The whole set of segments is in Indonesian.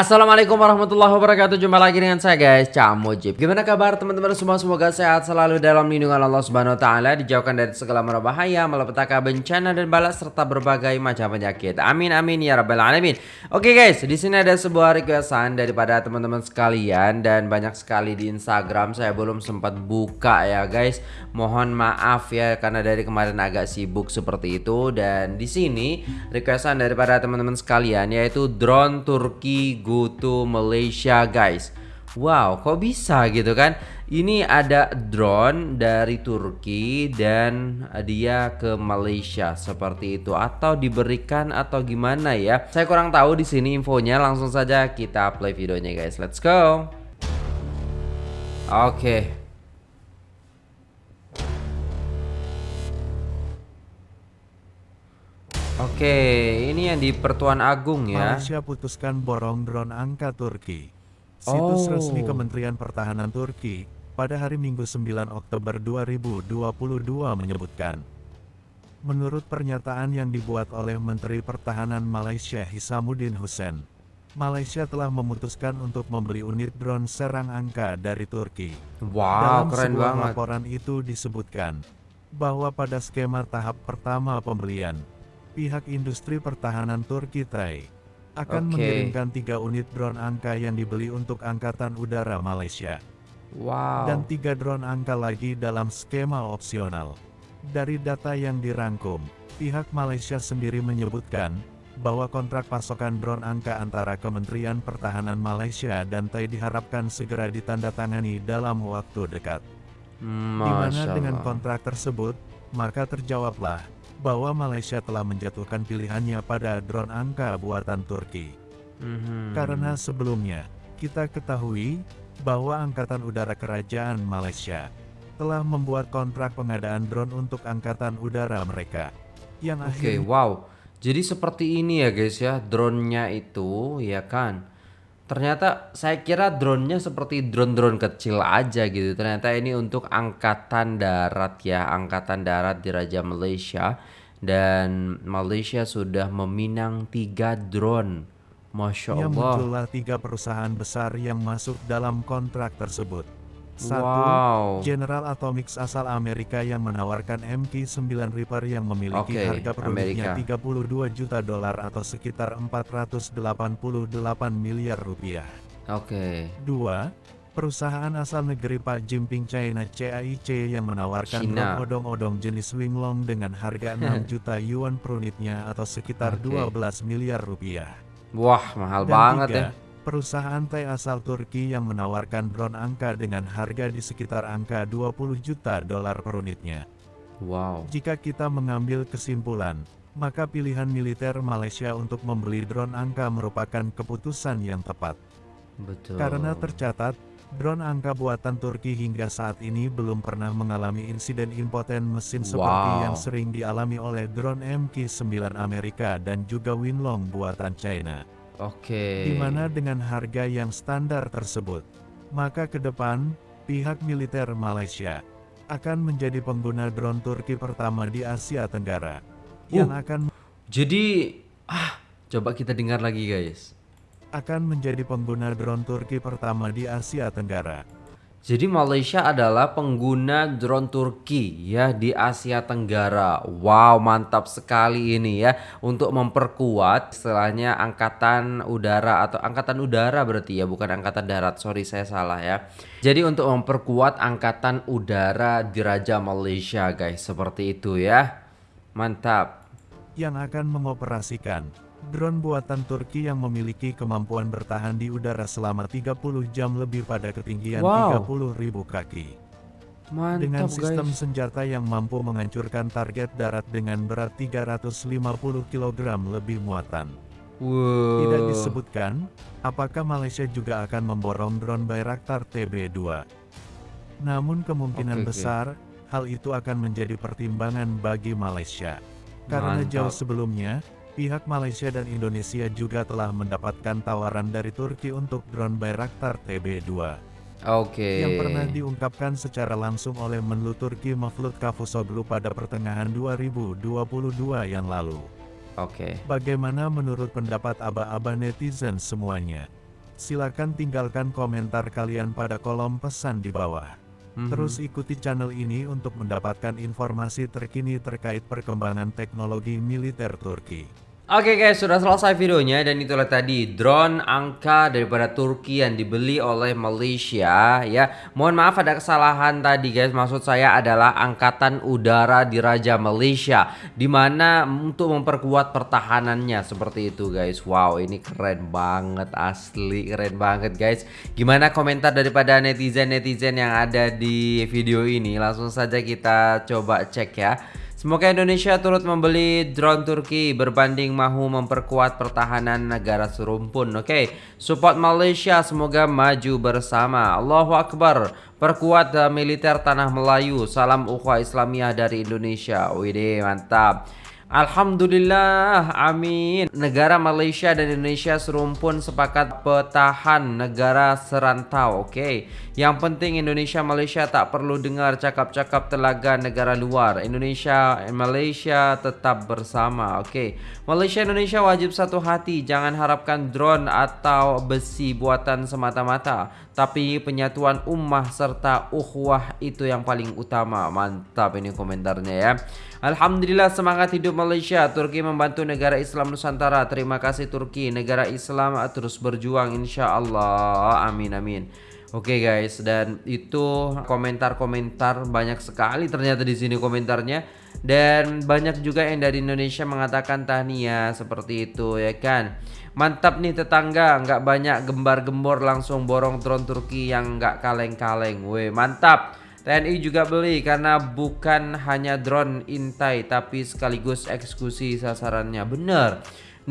Assalamualaikum warahmatullahi wabarakatuh. Jumpa lagi dengan saya guys Cak Mujib. Gimana kabar teman-teman semua? Semoga sehat selalu dalam lindungan Allah subhanahu wa ta'ala Dijauhkan dari segala mara bahaya Malapetaka bencana dan balak Serta berbagai macam penyakit. Amin amin ya rabbal alamin. Oke guys di sini ada sebuah requestan Daripada teman-teman sekalian Dan banyak sekali di Instagram. Saya belum sempat buka ya guys. Mohon maaf ya Karena dari kemarin agak sibuk seperti itu. Dan di sini requestan daripada teman-teman sekalian Yaitu drone Turki go to Malaysia guys. Wow kok bisa gitu kan? Ini ada drone dari Turki dan dia ke Malaysia seperti itu. Atau diberikan atau gimana ya? Saya kurang tahu di sini infonya langsung saja kita play videonya guys. Let's go. Oke. okay. Oke, ini yang di Pertuan Agung ya. Malaysia putuskan borong drone angka Turki. Situs oh. resmi Kementerian Pertahanan Turki pada hari Minggu 9 Oktober 2022 menyebutkan. Menurut pernyataan yang dibuat oleh Menteri Pertahanan Malaysia Hisamuddin Hussein, Malaysia telah memutuskan untuk membeli unit drone serang angka dari Turki. Wow, Dalam keren sebuah banget. laporan itu disebutkan bahwa pada skema tahap pertama pembelian, pihak industri pertahanan Turki TAI akan okay. mengirimkan tiga unit drone angka yang dibeli untuk Angkatan Udara Malaysia. Wow. Dan tiga drone angka lagi dalam skema opsional. Dari data yang dirangkum, pihak Malaysia sendiri menyebutkan bahwa kontrak pasokan drone angka antara Kementerian Pertahanan Malaysia dan TAI diharapkan segera ditandatangani dalam waktu dekat. Hmm, Di mana dengan kontrak tersebut, maka terjawablah bahwa Malaysia telah menjatuhkan pilihannya pada drone angka buatan Turki. Mm-hmm. Karena sebelumnya, kita ketahui bahwa Angkatan Udara Kerajaan Malaysia telah membuat kontrak pengadaan drone untuk Angkatan Udara mereka. Yang Oke, okay, wow. Jadi seperti ini ya guys ya, drone-nya itu ya kan. Ternyata saya kira drone-nya seperti drone-drone kecil aja gitu. Ternyata ini untuk angkatan darat ya, angkatan darat di Raja Malaysia. Dan Malaysia sudah meminang tiga drone. Masya Allah. Yang muncullah tiga perusahaan besar yang masuk dalam kontrak tersebut. Satu, wow. General Atomics asal Amerika yang menawarkan MK9 Reaper yang memiliki okay, harga produknya 32 juta dolar atau sekitar 488 miliar rupiah. Oke. Okay. Dua, perusahaan asal negeri Pak Jimping China CAIC yang menawarkan odong-odong jenis Winglong dengan harga 6 juta yuan per unitnya atau sekitar okay. 12 miliar rupiah. Wah, mahal Dan banget tiga, ya. Perusahaan Thai asal Turki yang menawarkan drone angka dengan harga di sekitar angka 20 juta dolar per unitnya. Wow. Jika kita mengambil kesimpulan, maka pilihan militer Malaysia untuk membeli drone angka merupakan keputusan yang tepat. Betul. Karena tercatat, drone angka buatan Turki hingga saat ini belum pernah mengalami insiden impoten mesin seperti wow. yang sering dialami oleh drone MK9 Amerika dan juga Winlong buatan China. Oke. Okay. Di mana dengan harga yang standar tersebut, maka ke depan, pihak militer Malaysia akan menjadi pengguna drone Turki pertama di Asia Tenggara. Uh, yang akan Jadi, ah, coba kita dengar lagi guys. Akan menjadi pengguna drone Turki pertama di Asia Tenggara. Jadi Malaysia adalah pengguna drone Turki ya di Asia Tenggara. Wow, mantap sekali ini ya untuk memperkuat istilahnya angkatan udara atau angkatan udara berarti ya, bukan angkatan darat. Sorry saya salah ya. Jadi untuk memperkuat angkatan udara di Raja Malaysia, guys. Seperti itu ya. Mantap. Yang akan mengoperasikan Drone buatan Turki yang memiliki kemampuan bertahan di udara selama 30 jam lebih pada ketinggian wow. 30.000 kaki. Mantap, dengan sistem guys. senjata yang mampu menghancurkan target darat dengan berat 350 kg lebih muatan. Wow. Tidak disebutkan, apakah Malaysia juga akan memborong drone Bayraktar TB2. Namun kemungkinan okay, besar, okay. hal itu akan menjadi pertimbangan bagi Malaysia. Karena Mantap. jauh sebelumnya, Pihak Malaysia dan Indonesia juga telah mendapatkan tawaran dari Turki untuk drone Bayraktar TB2. Oke. Okay. Yang pernah diungkapkan secara langsung oleh Menlu Turki Mevlut Cavusoglu pada pertengahan 2022 yang lalu. Oke. Okay. Bagaimana menurut pendapat aba-aba netizen semuanya? Silakan tinggalkan komentar kalian pada kolom pesan di bawah. Mhm. Terus ikuti channel ini untuk mendapatkan informasi terkini terkait perkembangan teknologi militer Turki. Oke guys, sudah selesai videonya dan itulah tadi drone angka daripada Turki yang dibeli oleh Malaysia ya. Mohon maaf ada kesalahan tadi guys. Maksud saya adalah angkatan udara di Raja Malaysia di mana untuk memperkuat pertahanannya seperti itu guys. Wow, ini keren banget asli, keren banget guys. Gimana komentar daripada netizen-netizen yang ada di video ini? Langsung saja kita coba cek ya. Semoga Indonesia turut membeli drone Turki berbanding mahu memperkuat pertahanan negara serumpun. Oke, okay. support Malaysia semoga maju bersama. Allahu Akbar. Perkuat militer tanah Melayu. Salam ukhuwah Islamiyah dari Indonesia. Wih, mantap. Alhamdulillah, amin. Negara Malaysia dan Indonesia serumpun sepakat petahan negara serantau. Oke, okay. yang penting Indonesia Malaysia tak perlu dengar cakap-cakap telaga negara luar. Indonesia dan Malaysia tetap bersama. Oke, okay. Malaysia Indonesia wajib satu hati. Jangan harapkan drone atau besi buatan semata-mata, tapi penyatuan ummah serta ukhuwah itu yang paling utama. Mantap ini komentarnya ya. Alhamdulillah semangat hidup Malaysia. Turki membantu negara Islam Nusantara. Terima kasih Turki. Negara Islam terus berjuang insya Allah. Amin amin. Oke okay guys, dan itu komentar-komentar banyak sekali ternyata di sini komentarnya dan banyak juga yang dari Indonesia mengatakan tahniah seperti itu ya kan. Mantap nih tetangga, nggak banyak gembar-gembor langsung borong drone Turki yang nggak kaleng-kaleng. Weh, mantap. TNI juga beli karena bukan hanya drone intai tapi sekaligus eksekusi sasarannya. Bener.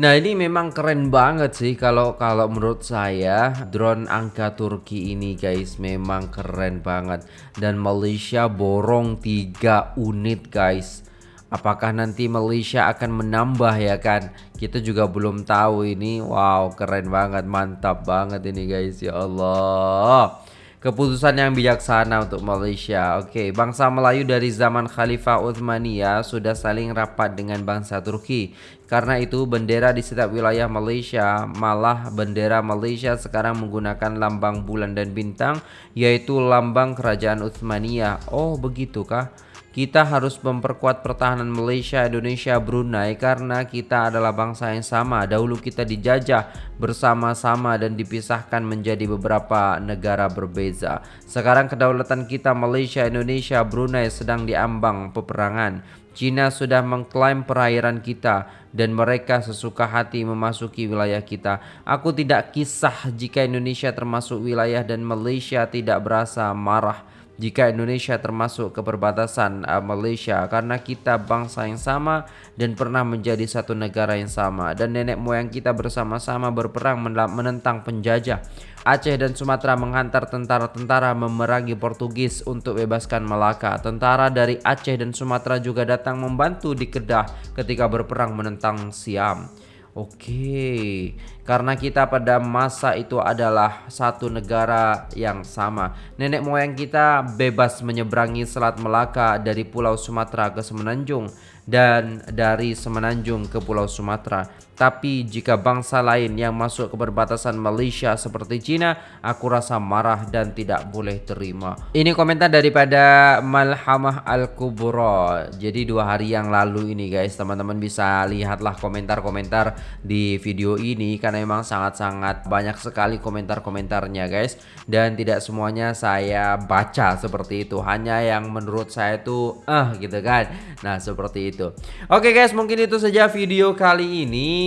Nah ini memang keren banget sih kalau kalau menurut saya drone angka Turki ini guys memang keren banget dan Malaysia borong 3 unit guys. Apakah nanti Malaysia akan menambah ya kan? Kita juga belum tahu ini. Wow keren banget mantap banget ini guys ya Allah. Keputusan yang bijaksana untuk Malaysia. Oke, okay. bangsa Melayu dari zaman Khalifah Uthmaniyah sudah saling rapat dengan bangsa Turki. Karena itu bendera di setiap wilayah Malaysia, malah bendera Malaysia sekarang menggunakan lambang bulan dan bintang, yaitu lambang kerajaan Uthmaniyah. Oh, begitukah? Kita harus memperkuat pertahanan Malaysia, Indonesia, Brunei karena kita adalah bangsa yang sama. Dahulu kita dijajah bersama-sama dan dipisahkan menjadi beberapa negara berbeza. Sekarang kedaulatan kita Malaysia, Indonesia, Brunei sedang diambang peperangan. Cina sudah mengklaim perairan kita dan mereka sesuka hati memasuki wilayah kita. Aku tidak kisah jika Indonesia termasuk wilayah dan Malaysia tidak berasa marah jika Indonesia termasuk ke perbatasan uh, Malaysia karena kita bangsa yang sama dan pernah menjadi satu negara yang sama dan nenek moyang kita bersama-sama berperang menentang penjajah. Aceh dan Sumatera menghantar tentara-tentara memerangi Portugis untuk bebaskan Melaka. Tentara dari Aceh dan Sumatera juga datang membantu di Kedah ketika berperang menentang Siam. Oke, karena kita pada masa itu adalah satu negara yang sama. Nenek moyang kita bebas menyeberangi Selat Melaka dari Pulau Sumatera ke Semenanjung dan dari Semenanjung ke Pulau Sumatera. Tapi jika bangsa lain yang masuk ke perbatasan Malaysia seperti Cina, aku rasa marah dan tidak boleh terima. Ini komentar daripada Malhamah Al-Kubro. Jadi dua hari yang lalu ini guys, teman-teman bisa lihatlah komentar-komentar di video ini karena memang sangat-sangat banyak sekali komentar-komentarnya guys. Dan tidak semuanya saya baca seperti itu, hanya yang menurut saya itu eh gitu kan. Nah, seperti itu. Oke guys, mungkin itu saja video kali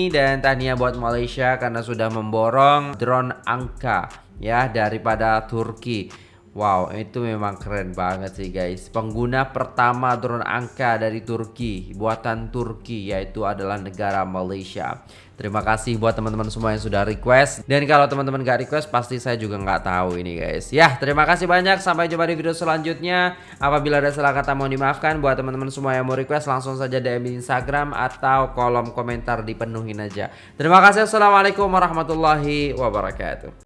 dan tania buat Malaysia karena sudah memborong drone angka ya daripada Turki. Wow, itu memang keren banget sih guys. Pengguna pertama drone angka dari Turki, buatan Turki yaitu adalah negara Malaysia. Terima kasih buat teman-teman semua yang sudah request. Dan kalau teman-teman gak request, pasti saya juga nggak tahu ini guys. Ya, terima kasih banyak. Sampai jumpa di video selanjutnya. Apabila ada salah kata mohon dimaafkan. Buat teman-teman semua yang mau request, langsung saja DM di Instagram atau kolom komentar dipenuhin aja. Terima kasih. Assalamualaikum warahmatullahi wabarakatuh.